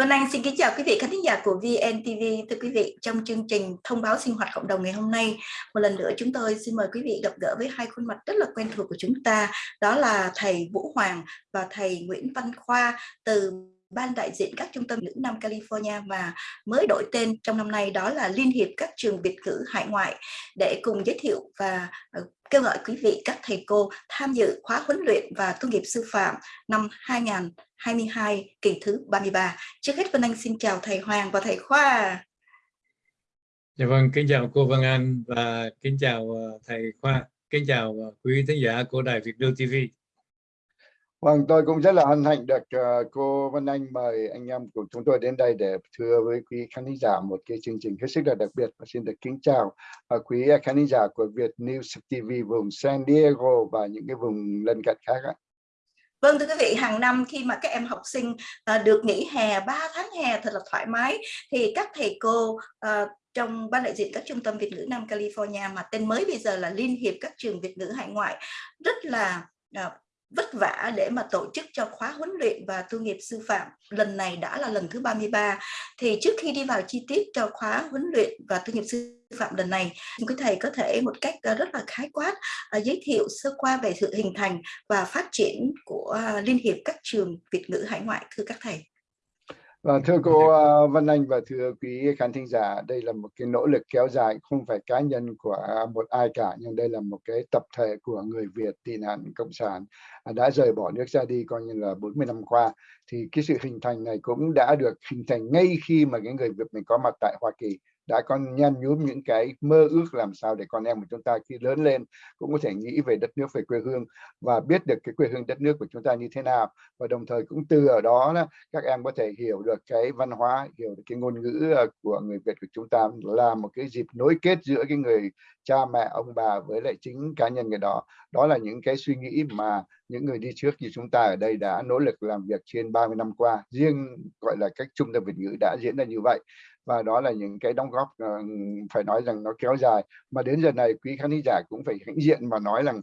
Vân Anh xin kính chào quý vị khán thính giả của VNTV. Thưa quý vị, trong chương trình thông báo sinh hoạt cộng đồng ngày hôm nay, một lần nữa chúng tôi xin mời quý vị gặp gỡ với hai khuôn mặt rất là quen thuộc của chúng ta, đó là thầy Vũ Hoàng và thầy Nguyễn Văn Khoa từ ban đại diện các trung tâm nữ Nam California và mới đổi tên trong năm nay đó là Liên hiệp các trường Việt ngữ hải ngoại để cùng giới thiệu và ờ, kêu gọi quý vị các thầy cô tham dự khóa huấn luyện và tu nghiệp sư phạm năm 2022 kỳ thứ 33. Trước hết Vân Anh xin chào thầy Hoàng và thầy Khoa. Dạ vâng, kính chào cô Vân Anh và kính chào ờ, thầy Khoa, kính chào ờ, quý thính giả của Đài Việt Đô TV. Vâng, tôi cũng rất là hân hạnh được uh, cô Vân Anh mời anh em của chúng tôi đến đây để thưa với quý khán giả một cái chương trình hết sức là đặc biệt và xin được kính chào uh, quý khán giả của Việt News TV vùng San Diego và những cái vùng lân cận khác ạ. Vâng thưa quý vị, hàng năm khi mà các em học sinh uh, được nghỉ hè 3 tháng hè thật là thoải mái thì các thầy cô uh, trong ban đại diện các trung tâm Việt ngữ Nam California mà tên mới bây giờ là Liên hiệp các trường Việt ngữ hải ngoại rất là uh, vất vả để mà tổ chức cho khóa huấn luyện và tu nghiệp sư phạm. Lần này đã là lần thứ 33 thì trước khi đi vào chi tiết cho khóa huấn luyện và tu nghiệp sư phạm lần này quý thầy có thể một cách ờ, rất là khái quát ờ, giới thiệu sơ qua về sự hình thành và phát triển của ờ, liên hiệp các trường Việt ngữ hải ngoại, thưa các thầy và thưa cô ờ, Vân Anh và thưa quý khán thính giả, đây là một cái nỗ lực kéo dài không phải cá nhân của một ai cả, nhưng đây là một cái tập thể của người Việt tị nạn cộng sản à, đã rời bỏ nước ra đi coi như là 40 năm qua. Thì cái sự hình thành này cũng đã được hình thành ngay khi mà cái người Việt mình có mặt tại Hoa Kỳ đã con nhăn nhúm những cái mơ ước làm sao để con em của chúng ta khi lớn lên cũng có thể nghĩ về đất nước về quê hương và biết được cái quê hương đất nước của chúng ta như thế nào. Và đồng thời cũng từ ở đó, các em có thể hiểu được cái văn hóa hiểu được cái ngôn ngữ ờ, của người Việt của chúng ta là một cái dịp nối kết giữa cái người cha mẹ ông bà với lại chính cá nhân người đó. Đó là những cái suy nghĩ mà những người đi trước như chúng ta ở đây đã nỗ lực làm việc trên 30 năm qua. Riêng gọi là cách trung tâm Việt ngữ đã diễn ra như vậy và đó là những cái đóng góp ờ, phải nói rằng nó kéo dài. Mà đến giờ này, quý khán giả cũng phải hãnh diện mà nói rằng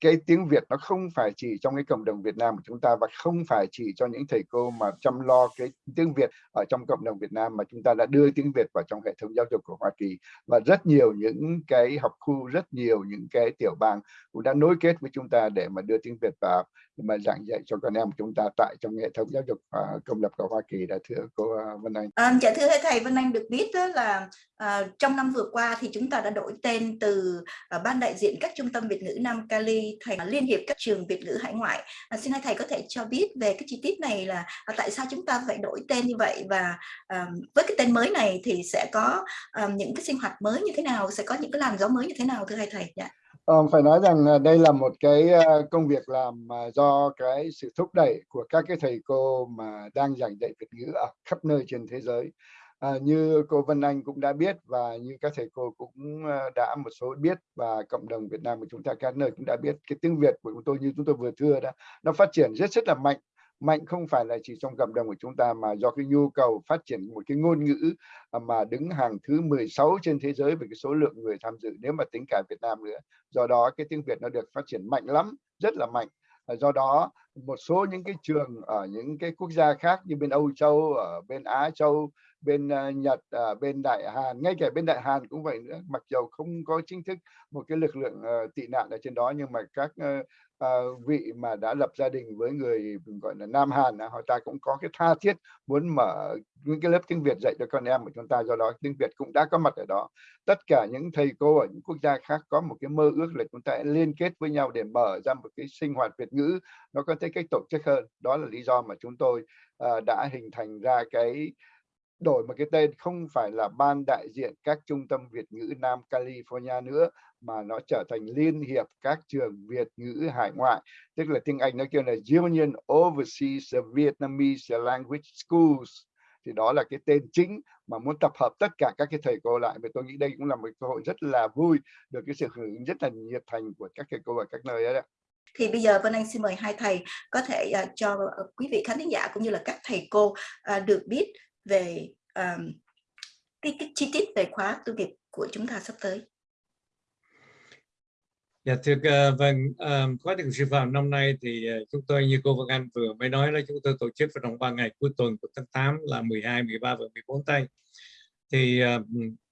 cái tiếng Việt nó không phải chỉ trong cái cộng đồng Việt Nam của chúng ta và không phải chỉ cho những thầy cô mà chăm lo cái tiếng Việt ở trong cộng đồng Việt Nam mà chúng ta đã đưa tiếng Việt vào trong hệ thống giáo dục của Hoa Kỳ và rất nhiều những cái học khu rất nhiều những cái tiểu bang cũng đã nối kết với chúng ta để mà đưa tiếng Việt vào mà giảng dạy cho con em chúng ta tại trong hệ thống giáo dục uh, công lập của Hoa Kỳ đã thưa cô uh, Vân Anh. À, dạ thưa thầy Vân Anh được biết đó là uh, trong năm vừa qua thì chúng ta đã đổi tên từ uh, ban đại diện các trung tâm Việt ngữ Nam Cali thành Liên hiệp các trường Việt ngữ hải ngoại. À, xin hai thầy có thể cho biết về cái chi tiết này là à, tại sao chúng ta phải đổi tên như vậy và à, với cái tên mới này thì sẽ có à, những cái sinh hoạt mới như thế nào, sẽ có những cái làn gió mới như thế nào thưa hai thầy? Yeah. Uh, phải nói rằng à, đây là một cái ờ, công việc làm mà do cái sự thúc đẩy của các cái thầy cô mà đang giảng dạy Việt ngữ ở khắp nơi trên thế giới. À, như cô Vân Anh cũng đã biết và như các thầy cô cũng ờ, đã một số biết và cộng đồng Việt Nam của chúng ta các nơi cũng đã biết cái tiếng Việt của chúng tôi như chúng tôi vừa thưa đó nó phát triển rất rất là mạnh. Mạnh không phải là chỉ trong cộng đồng của chúng ta mà do cái nhu cầu phát triển một cái ngôn ngữ ờ, mà đứng hàng thứ 16 trên thế giới về cái số lượng người tham dự nếu mà tính cả Việt Nam nữa. Do đó cái tiếng Việt nó được phát triển mạnh lắm rất là mạnh. Do đó một số những cái trường ở những cái quốc gia khác như bên Âu Châu ở bên Á Châu bên uh, Nhật uh, bên Đại Hàn ngay cả bên Đại Hàn cũng vậy nữa. Mặc dầu không có chính thức một cái lực lượng uh, tị nạn ở trên đó nhưng mà các uh, uh, vị mà đã lập gia đình với người gọi là Nam Hàn họ ta cũng có cái tha thiết muốn mở những cái lớp tiếng Việt dạy cho con em của chúng ta. Do đó tiếng Việt cũng đã có mặt ở đó. Tất cả những thầy cô ở những quốc gia khác có một cái mơ ước là chúng ta liên kết với nhau để mở ra một cái sinh hoạt Việt ngữ nó có thể cách tổ chức hơn. Đó là lý do mà chúng tôi uh, đã hình thành ra cái đổi một cái tên không phải là ban đại diện các trung tâm Việt ngữ Nam California nữa mà nó trở thành liên hiệp các trường Việt ngữ hải ngoại. Tức là tiếng Anh nó kêu là Union Overseas Vietnamese Language Schools. Thì đó là cái tên chính mà muốn tập hợp tất cả các cái thầy cô lại. Và tôi nghĩ đây cũng là một cơ hội rất là vui được cái sự hưởng ứng rất là nhiệt thành của các thầy cô ở các nơi đó thì bây giờ Vân Anh xin mời hai thầy có thể uh, cho uh, quý vị khán giả cũng như là các thầy cô uh, được biết về um, cái, cái chi tiết về khóa tu nghiệp của chúng ta sắp tới. Dạ thưa uh, vâng um, khóa thực sư phạm năm nay thì uh, chúng tôi như cô Vân Anh vừa mới nói là chúng tôi tổ chức vào trong 3 ngày cuối tuần của tháng 8 là 12, 13 và 14 tây. Thì uh,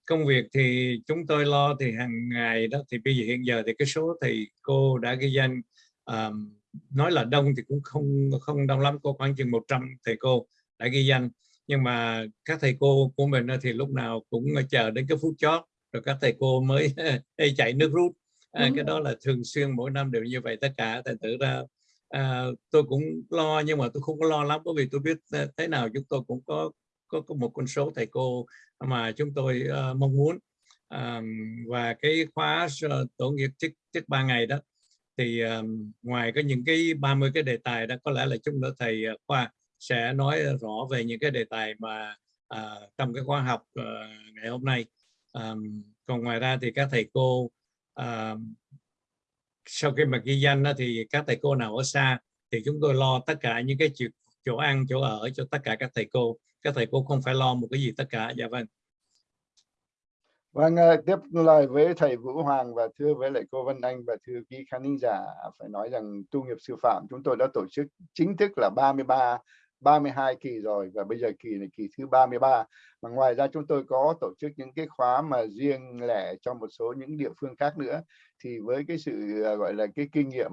công việc thì chúng tôi lo thì hàng ngày đó thì bây giờ hiện giờ thì cái số thì cô đã ghi danh um, nói là đông thì cũng không không đông lắm cô khoảng chừng 100 thầy cô đã ghi danh nhưng mà các thầy cô của mình thì lúc nào cũng chờ đến cái phút chót rồi các thầy cô mới chạy nước rút. À, cái đó là thường xuyên mỗi năm đều như vậy tất cả thành thử ra à, tôi cũng lo nhưng mà tôi không có lo lắm bởi vì tôi biết à, thế nào chúng tôi cũng có có, có một con số thầy cô mà chúng tôi uh, mong muốn. Uh, và cái khóa tổ nghiệp trước trước ba ngày đó thì um, ngoài có những cái 30 cái đề tài đó có lẽ là chúng ta thầy khoa sẽ nói rõ về những cái đề tài mà uh, trong cái khóa học uh, ngày hôm nay. Um, còn ngoài ra thì các thầy cô uh, sau khi mà ghi danh đó, thì các thầy cô nào ở xa thì chúng tôi lo tất cả những cái chỗ, chỗ ăn chỗ ở cho tất cả các thầy cô. Các thầy cô không phải lo một cái gì tất cả. Dạ vâng. Vâng, ờ, tiếp lời với thầy Vũ Hoàng và thưa với lại cô Vân Anh và thưa quý khán giả phải nói rằng tu nghiệp sư phạm chúng tôi đã tổ chức chính thức là 33 32 kỳ rồi và bây giờ kỳ này kỳ thứ 33 mà ngoài ra chúng tôi có tổ chức những cái khóa mà riêng lẻ cho một số những địa phương khác nữa. Thì với cái sự à, gọi là, cái kinh nghiệm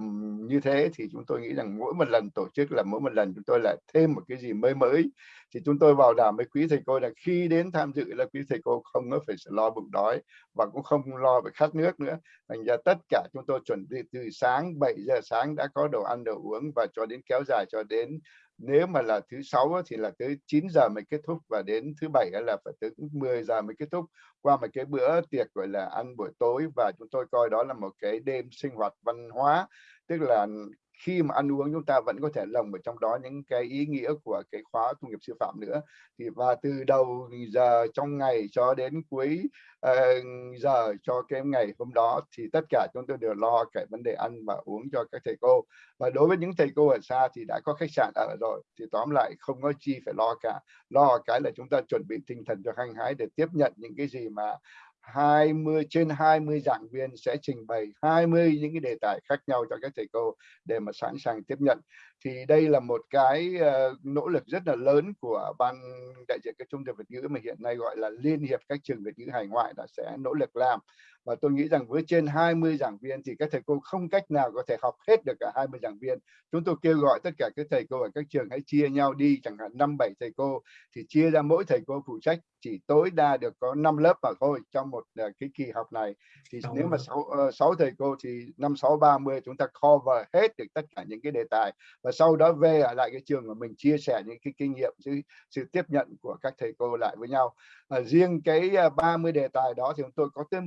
như thế thì chúng tôi nghĩ rằng mỗi một lần tổ chức là mỗi một lần chúng tôi lại thêm một cái gì mới mới. Thì chúng tôi bảo đảm với quý thầy cô là khi đến tham dự là quý thầy cô không có phải lo bụng đói và cũng không lo phải khát nước nữa. Thành ra tất cả chúng tôi chuẩn bị từ sáng 7 giờ sáng đã có đồ ăn, đồ uống và cho đến kéo dài cho đến, nếu mà là thứ sáu thì là tới 9 giờ mới kết thúc và đến thứ bảy là phải tới 10 giờ mới kết thúc. Qua một cái bữa tiệc, gọi là, ăn buổi tối, và chúng tôi coi đó là một cái đêm sinh hoạt văn hóa, tức là khi mà ăn uống chúng ta vẫn có thể lồng ở trong đó những cái ý nghĩa của cái khóa tu nghiệp sư phạm nữa. Thì và từ đầu giờ trong ngày cho đến cuối uh, giờ cho cái ngày hôm đó thì tất cả chúng tôi đều lo cái vấn đề ăn và uống cho các thầy cô. Và đối với những thầy cô ở xa thì đã có khách sạn ở rồi thì tóm lại không có chi phải lo cả. Lo cái là chúng ta chuẩn bị tinh thần cho hăng hái để tiếp nhận những cái gì mà 20 trên 20 giảng viên sẽ trình bày 20 những cái đề tài khác nhau cho các thầy cô để mà sẵn sàng tiếp nhận. Thì đây là một cái uh, nỗ lực rất là lớn của ban đại diện các trung tâm Việt ngữ mà hiện nay gọi là Liên hiệp các trường Việt ngữ hải ngoại đã sẽ nỗ lực làm và tôi nghĩ rằng với trên 20 giảng viên thì các thầy cô không cách nào có thể học hết được cả 20 giảng viên. Chúng tôi kêu gọi tất cả các thầy cô ở các trường hãy chia nhau đi chẳng hạn năm bảy thầy cô thì chia ra mỗi thầy cô phụ trách chỉ tối đa được có 5 lớp mà thôi trong một uh, cái kỳ học này. Thì Đúng nếu mà 6, uh, 6 thầy cô thì năm 6 30 chúng ta cover hết được tất cả những cái đề tài. Và sau đó về ở lại cái trường của mình chia sẻ những cái kinh nghiệm sự, sự tiếp nhận của các thầy cô lại với nhau. À, riêng cái 30 đề tài đó thì chúng tôi có tới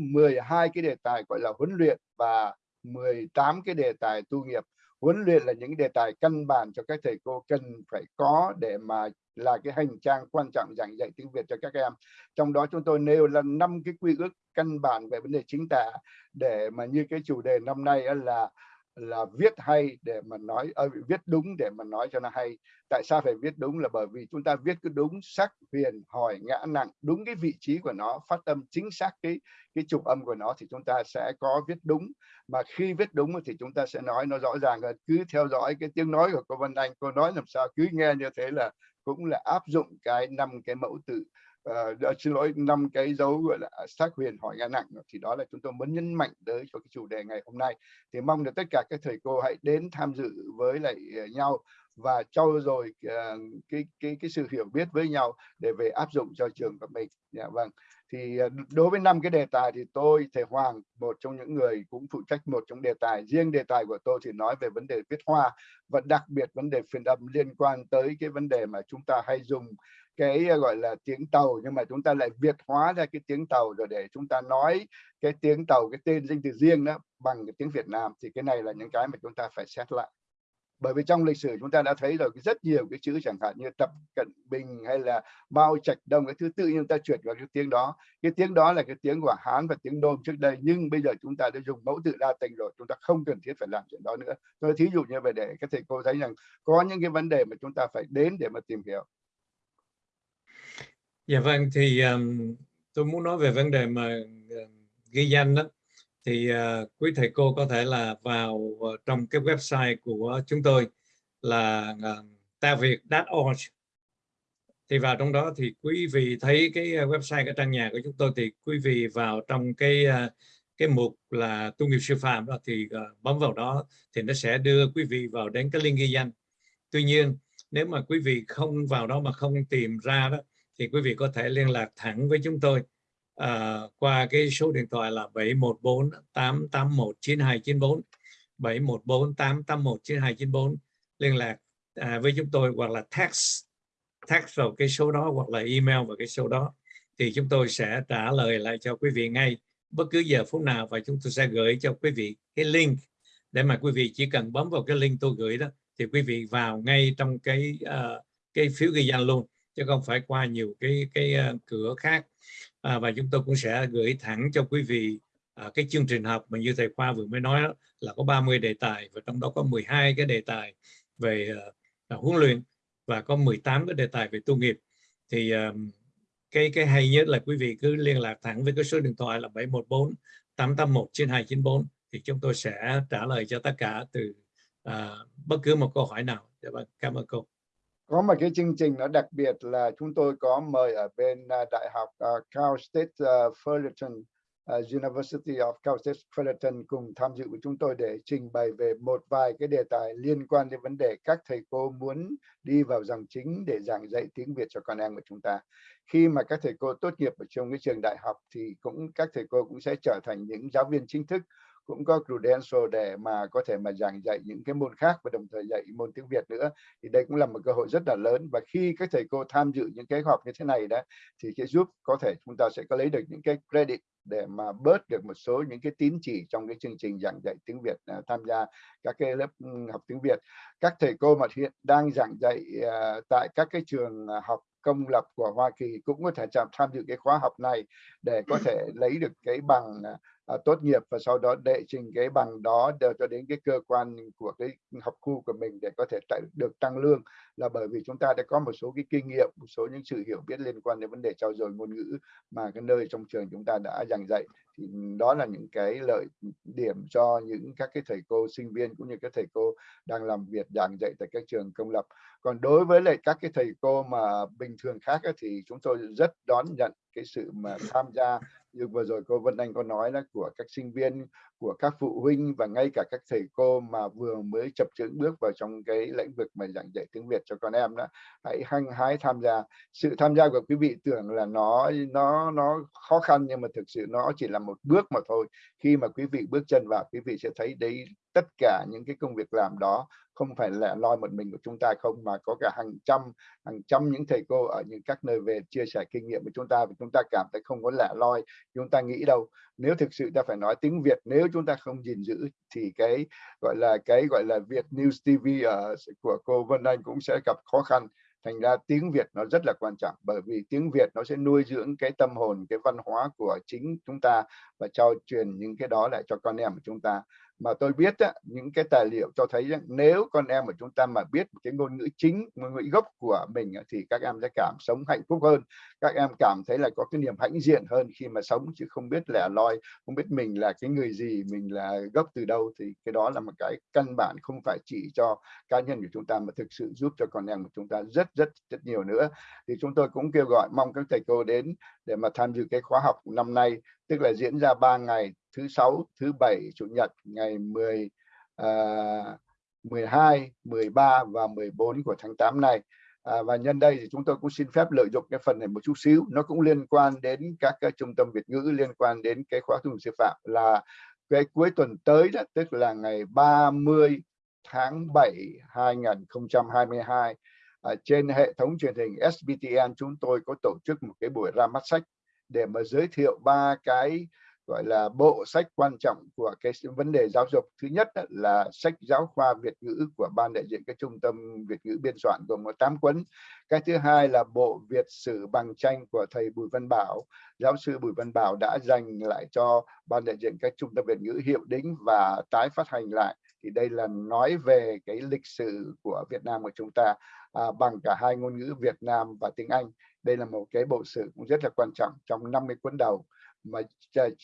12 cái đề tài gọi là huấn luyện và 18 cái đề tài tu nghiệp huấn luyện là những đề tài căn bản cho các thầy cô cần phải có để mà là cái hành trang quan trọng giảng dạy tiếng Việt cho các em. Trong đó chúng tôi nêu là năm cái quy ước căn bản về vấn đề chính tả để mà như cái chủ đề năm nay là là viết hay để mà nói à, viết đúng để mà nói cho nó hay. Tại sao phải viết đúng? Là bởi vì chúng ta viết cứ đúng sắc huyền hỏi ngã nặng đúng cái vị trí của nó phát âm chính xác cái cái trục âm của nó thì chúng ta sẽ có viết đúng. Mà khi viết đúng thì chúng ta sẽ nói nó rõ ràng hơn. Cứ theo dõi cái tiếng nói của cô Vân Anh cô nói làm sao cứ nghe như thế là cũng là áp dụng cái năm cái mẫu tự uh, xin lỗi năm cái dấu gọi là xác huyền hỏi ngã nặng thì đó là chúng tôi muốn nhấn mạnh tới cho cái chủ đề ngày hôm nay. Thì mong được tất cả các thầy cô hãy đến tham dự với lại ờ, nhau và trau dồi uh, ờ, cái cái cái sự hiểu biết với nhau để về áp dụng cho trường của mình. Dạ vâng thì ờ, đối với năm cái đề tài thì tôi, thầy Hoàng, một trong những người cũng phụ trách một trong đề tài. Riêng đề tài của tôi thì nói về vấn đề viết hoa, và đặc biệt vấn đề phiên âm liên quan tới cái vấn đề mà chúng ta hay dùng cái ờ, gọi là tiếng tàu, nhưng mà chúng ta lại việt hóa ra cái tiếng tàu rồi để chúng ta nói cái tiếng tàu, cái tên danh từ riêng đó bằng cái tiếng Việt Nam. Thì cái này là những cái mà chúng ta phải xét lại bởi vì trong lịch sử chúng ta đã thấy rồi rất nhiều cái chữ chẳng hạn như tập cận bình hay là mao trạch đông cái thứ tự nhiên ta chuyển vào cái tiếng đó. Cái tiếng đó là cái tiếng của hán và tiếng đôn trước đây nhưng bây giờ chúng ta đã dùng mẫu tự đa tình rồi chúng ta không cần thiết phải làm chuyện đó nữa. Tôi thí dụ như vậy để các thầy cô thấy rằng có những cái vấn đề mà chúng ta phải đến để mà tìm hiểu. Dạ vâng, thì um, tôi muốn nói về vấn đề mà uh, ghi danh đó thì uh, quý thầy cô có thể là vào uh, trong cái website của chúng tôi là ờ, uh, taviet.org thì vào trong đó thì quý vị thấy cái website cái trang nhà của chúng tôi thì quý vị vào trong cái uh, cái mục là tu nghiệp sư phạm đó thì uh, bấm vào đó thì nó sẽ đưa quý vị vào đến cái link ghi danh. Tuy nhiên nếu mà quý vị không vào đó mà không tìm ra đó thì quý vị có thể liên lạc thẳng với chúng tôi uh, qua cái số điện thoại là 714 881 9294 714 881 9294 liên lạc uh, với chúng tôi hoặc là text text vào cái số đó hoặc là email vào cái số đó thì chúng tôi sẽ trả lời lại cho quý vị ngay bất cứ giờ phút nào và chúng tôi sẽ gửi cho quý vị cái link để mà quý vị chỉ cần bấm vào cái link tôi gửi đó thì quý vị vào ngay trong cái uh, cái phiếu ghi danh luôn chứ không phải qua nhiều cái cái uh, cửa khác à, và chúng tôi cũng sẽ gửi thẳng cho quý vị à, cái chương trình học mà như thầy Khoa vừa mới nói đó, là có 30 đề tài và trong đó có 12 cái đề tài về à, huấn luyện và có 18 cái đề tài về tu nghiệp thì à, cái cái hay nhất là quý vị cứ liên lạc thẳng với cái số điện thoại là 714 881 9294 thì chúng tôi sẽ trả lời cho tất cả từ à, bất cứ một câu hỏi nào. Dạ vâng, cảm ơn cô. Có một cái chương trình nó đặc biệt là chúng tôi có mời ở bên uh, Đại học uh, Cal State uh, Fullerton uh, University of Cal State Fullerton cùng tham dự với chúng tôi để trình bày về một vài cái đề tài liên quan đến vấn đề các thầy cô muốn đi vào dòng chính để giảng dạy tiếng Việt cho con em của chúng ta. Khi mà các thầy cô tốt nghiệp ở trong cái trường đại học thì cũng các thầy cô cũng sẽ trở thành những giáo viên chính thức cũng có credential để mà có thể mà giảng dạy những cái môn khác và đồng thời dạy môn tiếng Việt nữa. Thì đây cũng là một cơ hội rất là lớn. Và khi các thầy cô tham dự những cái học như thế này đó thì sẽ giúp có thể chúng ta sẽ có lấy được những cái credit để mà bớt được một số những cái tín chỉ trong cái chương trình giảng dạy tiếng Việt uh, tham gia các cái lớp ừ, học tiếng Việt. Các thầy cô mà hiện đang giảng dạy uh, tại các cái trường à, học công lập của Hoa Kỳ cũng có thể tham dự cái khóa học này để có thể lấy được cái bằng uh, À, tốt nghiệp và sau đó đệ trình cái bằng đó đều cho đến cái cơ quan của cái học khu của mình để có thể tại được tăng lương. Là bởi vì chúng ta đã có một số cái kinh nghiệm một số những sự hiểu biết liên quan đến vấn đề trao dồi ngôn ngữ mà cái nơi trong trường chúng ta đã giảng dạy. Thì đó là những cái lợi điểm cho những các cái thầy cô sinh viên cũng như các thầy cô đang làm việc giảng dạy tại các trường công lập. Còn đối với lại các cái thầy cô mà bình thường khác ấy, thì chúng tôi rất đón nhận cái sự mà tham gia như vừa rồi cô Vân Anh có nói là của các sinh viên, của các phụ huynh và ngay cả các thầy cô mà vừa mới chập chững bước vào trong cái lĩnh vực mà giảng dạy tiếng Việt cho con em đó, hãy hăng hái tham gia. Sự tham gia của quý vị tưởng là nó nó nó khó khăn nhưng mà thực sự nó chỉ là một bước mà thôi. Khi mà quý vị bước chân vào, quý vị sẽ thấy đấy tất cả những cái công việc làm đó không phải là loi một mình của chúng ta không, mà có cả hàng trăm hàng trăm những thầy cô ở những các nơi về chia sẻ kinh nghiệm với chúng ta và chúng ta cảm thấy không có lẻ loi, chúng ta nghĩ đâu. Nếu thực sự ta phải nói tiếng Việt, nếu chúng ta không gìn giữ thì cái, gọi là, cái, gọi là, Việt News TV ở của cô Vân Anh cũng sẽ gặp khó khăn. Thành ra tiếng Việt nó rất là quan trọng, bởi vì tiếng Việt nó sẽ nuôi dưỡng cái tâm hồn, cái văn hóa của chính chúng ta và trao truyền những cái đó lại cho con em của chúng ta mà tôi biết á, những cái tài liệu cho thấy rằng nếu con em của chúng ta mà biết cái ngôn ngữ chính ngôn ngữ gốc của mình thì các em sẽ cảm sống hạnh phúc hơn. Các em cảm thấy là có cái niềm hãnh diện hơn khi mà sống chứ không biết lẻ loi không biết mình là cái người gì mình là gốc từ đâu. Thì cái đó là một cái căn bản không phải chỉ cho cá nhân của chúng ta mà thực sự giúp cho con em của chúng ta rất rất rất nhiều nữa. Thì chúng tôi cũng kêu gọi mong các thầy cô đến để mà tham dự cái khóa học năm nay tức là diễn ra 3 ngày thứ sáu thứ bảy chủ nhật ngày 10 uh, 12 13 và 14 của tháng 8 này. À, và nhân đây thì chúng tôi cũng xin phép lợi dụng cái phần này một chút xíu. Nó cũng liên quan đến các cái trung tâm Việt ngữ liên quan đến cái khóa tu sư phạm là cái cuối tuần tới đó tức là ngày 30 tháng 7 2022 à, trên hệ thống truyền hình SBTN chúng tôi có tổ chức một cái buổi ra mắt sách để mà giới thiệu ba cái gọi là bộ sách quan trọng của cái vấn đề giáo dục. Thứ nhất là sách giáo khoa Việt ngữ của ban đại diện các trung tâm Việt ngữ biên soạn gồm có 8 cuốn. Cái thứ hai là bộ Việt sử bằng tranh của thầy Bùi Văn Bảo. Giáo sư Bùi Văn Bảo đã dành lại cho ban đại diện các trung tâm Việt ngữ hiệu đính và tái phát hành lại thì đây là nói về cái lịch sử của Việt Nam của chúng ta à, bằng cả hai ngôn ngữ Việt Nam và tiếng Anh đây là một cái bộ sử cũng rất là quan trọng trong 50 cuốn đầu mà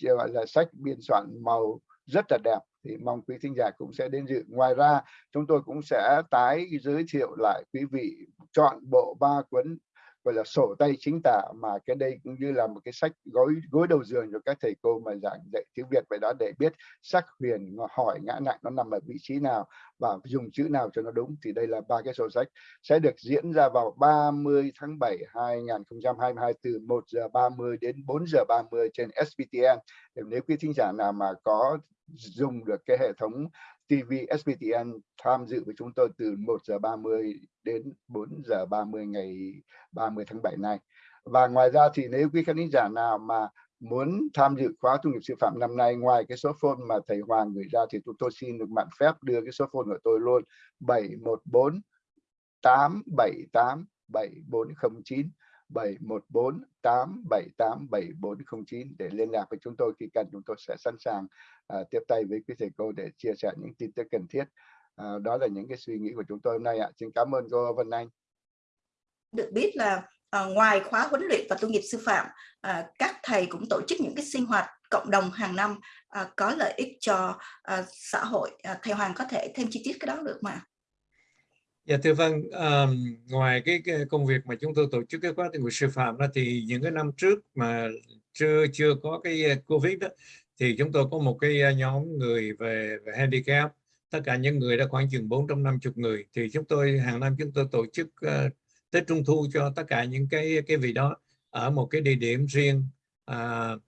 gọi là sách biên soạn màu rất là đẹp thì mong quý thính giả cũng sẽ đến dự. Ngoài ra chúng tôi cũng sẽ tái giới thiệu lại quý vị chọn bộ ba cuốn gọi là, sổ tay chính tả mà cái đây cũng như là một cái sách gối gối đầu giường cho các thầy cô mà giảng dạy tiếng Việt vậy đó để biết sắc huyền hỏi, ngã nặng nó nằm ở vị trí nào và dùng chữ nào cho nó đúng, thì đây là ba cái sổ sách. Sẽ được diễn ra vào 30 tháng 7 2022 từ 1 giờ 30 đến 4 giờ 30 trên SPTN nếu quý thính giả nào mà có dùng được cái hệ thống TV SPTN tham dự với chúng tôi từ 1 giờ 30 đến 4 giờ 30 ngày 30 tháng 7 này. Và ngoài ra thì nếu quý khán giả nào mà muốn tham dự khóa tu nghiệp sư phạm năm nay ngoài cái số phone mà thầy Hoàng gửi ra thì tôi, tôi xin được mạn phép đưa cái số phone của tôi luôn 714 878 7409 714 878 7409 để liên lạc với chúng tôi khi cần chúng tôi sẽ sẵn sàng uh, tiếp tay với quý thầy cô để chia sẻ những tin tức cần thiết. Uh, đó là những cái suy nghĩ của chúng tôi hôm nay ạ. Xin cảm ơn cô Vân Anh. Được biết là uh, ngoài khóa huấn luyện và tu nghiệp sư phạm, uh, các thầy cũng tổ chức những cái sinh hoạt cộng đồng hàng năm uh, có lợi ích cho uh, xã hội. Uh, thầy Hoàng có thể thêm chi tiết cái đó được mà? Dạ thưa vâng, um, ngoài cái, cái công việc mà chúng tôi tổ chức cái khóa tình nguyện sư phạm đó thì những cái năm trước mà chưa chưa có cái ờ, Covid đó thì chúng tôi có một cái ờ, nhóm người về, về handicap. Tất cả những người đã khoảng chừng 450 người. Thì chúng tôi hàng năm chúng tôi tổ chức uh, Tết Trung Thu cho tất cả những cái cái vị đó ở một cái địa điểm riêng. Uh,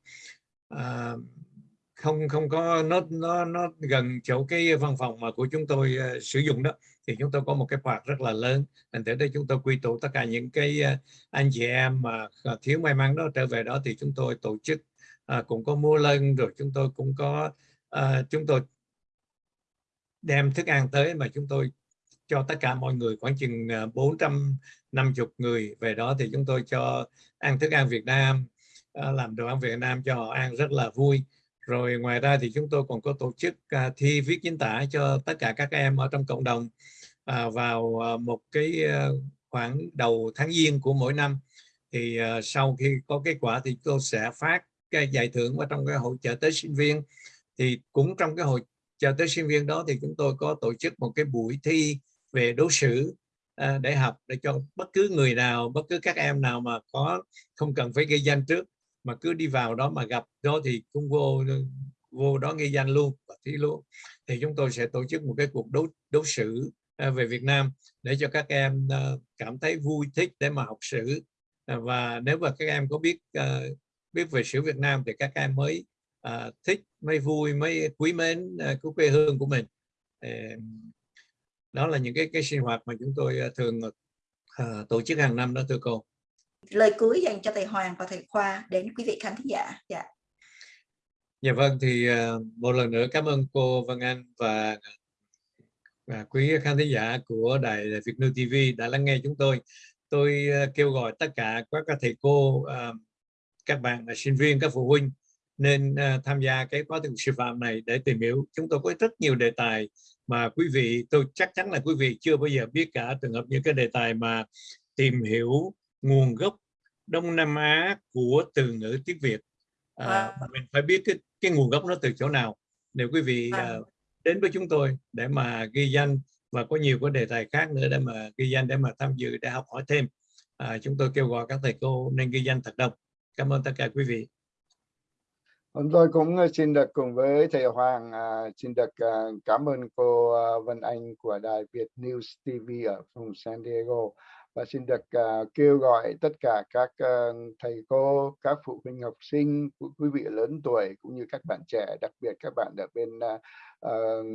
uh, không không có nó nó nó gần chỗ cái văn phòng mà của chúng tôi uh, sử dụng đó thì chúng tôi có một cái hoạt rất là lớn. Thành thử đây chúng tôi quy tụ tất cả những cái ờ, anh chị em mà ờ, thiếu may mắn đó trở về đó thì chúng tôi tổ chức à, cũng có mua lân rồi chúng tôi cũng có à, chúng tôi đem thức ăn tới mà chúng tôi cho tất cả mọi người khoảng chừng 450 người về đó thì chúng tôi cho ăn thức ăn Việt Nam làm đồ ăn Việt Nam cho họ ăn rất là vui rồi ngoài ra thì chúng tôi còn có tổ chức uh, thi viết chính tả cho tất cả các em ở trong cộng đồng uh, vào uh, một cái uh, khoảng đầu tháng giêng của mỗi năm. Thì uh, sau khi có kết quả thì tôi sẽ phát cái giải thưởng vào trong cái hội trợ tới sinh viên. Thì cũng trong cái hội trợ tới sinh viên đó thì chúng tôi có tổ chức một cái buổi thi về đối xử uh, để học để cho bất cứ người nào bất cứ các em nào mà có không cần phải ghi danh trước mà cứ đi vào đó mà gặp đó thì cũng vô vô đó nghi danh luôn và thi luôn. Thì chúng tôi sẽ tổ chức một cái cuộc đấu đấu sử à, về Việt Nam để cho các em à, cảm thấy vui thích để mà học sử. À, và nếu mà các em có biết biết về sử Việt Nam thì các em mới thích, mới vui, mới quý mến của quê hương của mình. Đó là những cái cái sinh hoạt mà chúng tôi thường tổ chức hàng năm đó thưa cô lời cuối dành cho thầy Hoàng và thầy Khoa đến quý vị khán thính giả. Dạ. Dạ vâng thì ờ, một lần nữa cảm ơn cô Vân Anh và, ờ, và quý khán thính giả của đài Việt New TV đã lắng nghe chúng tôi. Tôi ờ, kêu gọi tất cả các thầy cô, các bạn là sinh viên, các phụ huynh nên tham gia cái khóa thực sư phạm này để tìm hiểu. Chúng tôi có rất nhiều đề tài mà quý vị, tôi chắc chắn là quý vị chưa bao giờ biết cả trường hợp những cái đề tài mà tìm hiểu nguồn gốc Đông Nam Á của từ ngữ tiếng Việt. À, mình phải biết cái, cái nguồn gốc nó từ chỗ nào. Nếu quý vị à, đến với chúng tôi để mà ghi danh và có nhiều cái đề tài khác nữa để mà ghi danh để mà tham dự để học hỏi thêm à, chúng tôi kêu gọi các thầy cô nên ghi danh thật đông. Cảm ơn tất cả quý vị. Hôm tôi cũng xin được cùng với thầy Hoàng uh, xin được uh, cảm ơn cô uh, Vân Anh của đài Việt News TV ở vùng San Diego và xin được uh, kêu gọi tất cả các uh, thầy cô, các phụ huynh học sinh, quý vị lớn tuổi cũng như các bạn trẻ, đặc biệt các bạn ở bên uh, uh,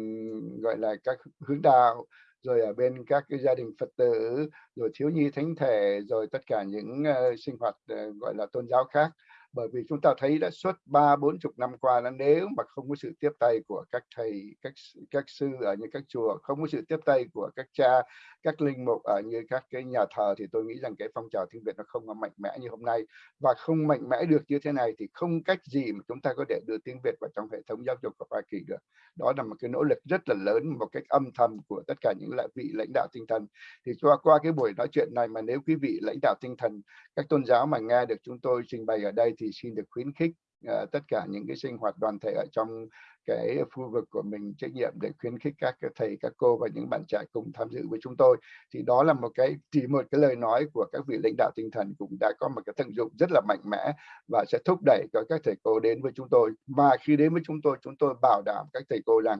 gọi là các hướng đạo, rồi ở bên các cái gia đình Phật tử, rồi thiếu nhi thánh thể, rồi tất cả những uh, sinh hoạt uh, gọi là tôn giáo khác bởi vì chúng ta thấy đã suốt ba, bốn chục năm qua là nếu mà không có sự tiếp tay của các thầy, các các sư ở những các chùa, không có sự tiếp tay của các cha, các linh mục ở như các cái nhà thờ thì tôi nghĩ rằng cái phong trào tiếng Việt nó không có mạnh mẽ như hôm nay. Và không mạnh mẽ được như thế này thì không cách gì mà chúng ta có thể đưa tiếng Việt vào trong hệ thống giáo dục của Hoa Kỳ được. Đó là một cái nỗ lực rất là lớn, một cách âm thầm của tất cả những lại vị lãnh đạo tinh thần. Thì qua qua cái buổi nói chuyện này mà nếu quý vị lãnh đạo tinh thần, các tôn giáo mà nghe được chúng tôi trình bày ở đây thì xin được khuyến khích uh, tất cả những cái sinh hoạt đoàn thể ở trong cái khu vực của mình trách nhiệm để khuyến khích các thầy các cô và những bạn trẻ cùng tham dự với chúng tôi. Thì đó là một cái chỉ một cái lời nói của các vị lãnh đạo tinh thần cũng đã có một cái tận dụng rất là mạnh mẽ và sẽ thúc đẩy cho các thầy cô đến với chúng tôi. Mà khi đến với chúng tôi chúng tôi bảo đảm các thầy cô rằng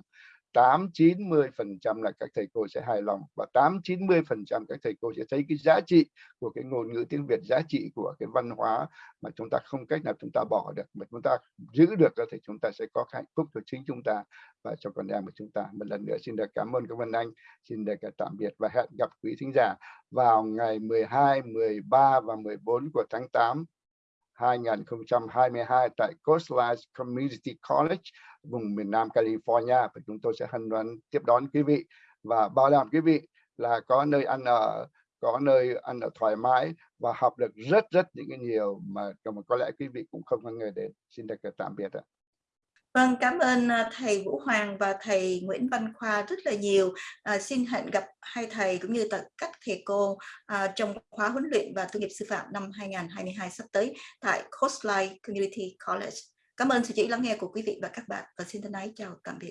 8 90 phần trăm là các thầy cô sẽ hài lòng và 8 90 phần trăm các thầy cô sẽ thấy cái giá trị của cái ngôn ngữ tiếng Việt, giá trị của cái văn hóa mà chúng ta không cách nào chúng ta bỏ được, mà chúng ta giữ được thì chúng ta sẽ có hạnh phúc cho chính chúng ta và cho con em của chúng ta. Một lần nữa xin được cảm ơn các bạn anh, xin được tạm biệt và hẹn gặp quý thính giả vào ngày 12 13 và 14 của tháng 8 2022 tại Coastline Community College vùng miền Nam California và chúng tôi sẽ hân hoan tiếp đón quý vị và bảo đảm quý vị là có nơi ăn ở có nơi ăn ở thoải mái và học được rất rất những cái nhiều mà, mà có lẽ quý vị cũng không có người đến xin được tạm biệt ạ. Vâng, cảm ơn à, thầy Vũ Hoàng và thầy Nguyễn Văn Khoa rất là nhiều. À, xin hẹn gặp hai thầy cũng như các thầy cô à, trong khóa huấn luyện và tư nghiệp sư phạm năm 2022 sắp tới tại Coastline Community College. Cảm ơn sự chỉ lắng nghe của quý vị và các bạn và xin thân ái chào tạm biệt.